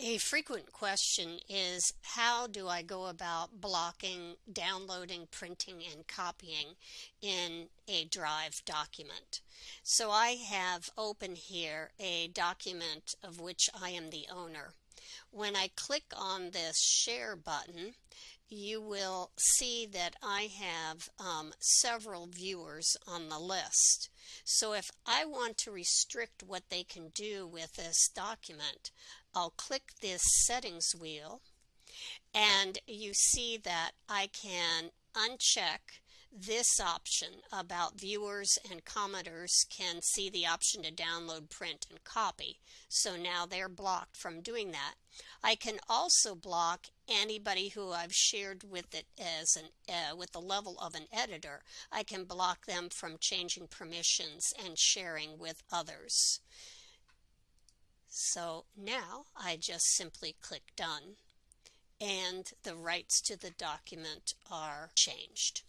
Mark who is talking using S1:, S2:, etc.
S1: A frequent question is how do I go about blocking downloading, printing, and copying in a Drive document? So I have open here a document of which I am the owner. When I click on this share button, you will see that I have um, several viewers on the list. So if I want to restrict what they can do with this document, I'll click this settings wheel and you see that I can uncheck this option about viewers and commenters can see the option to download, print, and copy. So now they're blocked from doing that. I can also block anybody who I've shared with it as an uh, with the level of an editor. I can block them from changing permissions and sharing with others. So now I just simply click done and the rights to the document are changed.